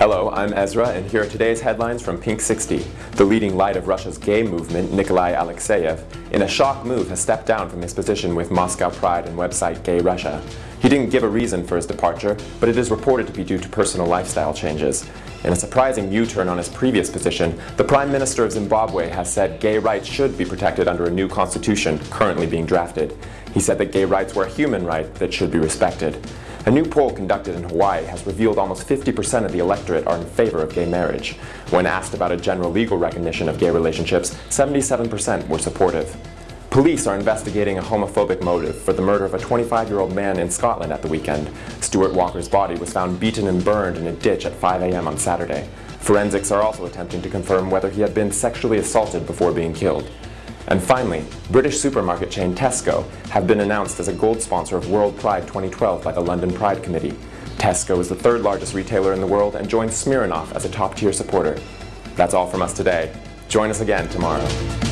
Hello, I'm Ezra, and here are today's headlines from Pink 60. The leading light of Russia's gay movement, Nikolai Alexeyev, in a shock move has stepped down from his position with Moscow Pride and website Gay Russia. He didn't give a reason for his departure, but it is reported to be due to personal lifestyle changes. In a surprising U-turn on his previous position, the Prime Minister of Zimbabwe has said gay rights should be protected under a new constitution currently being drafted. He said that gay rights were a human right that should be respected. A new poll conducted in Hawaii has revealed almost 50% of the electorate are in favor of gay marriage. When asked about a general legal recognition of gay relationships, 77% were supportive. Police are investigating a homophobic motive for the murder of a 25-year-old man in Scotland at the weekend. Stuart Walker's body was found beaten and burned in a ditch at 5 a.m. on Saturday. Forensics are also attempting to confirm whether he had been sexually assaulted before being killed. And finally, British supermarket chain Tesco have been announced as a gold sponsor of World Pride 2012 by the London Pride Committee. Tesco is the third largest retailer in the world and joins Smirnoff as a top-tier supporter. That's all from us today. Join us again tomorrow.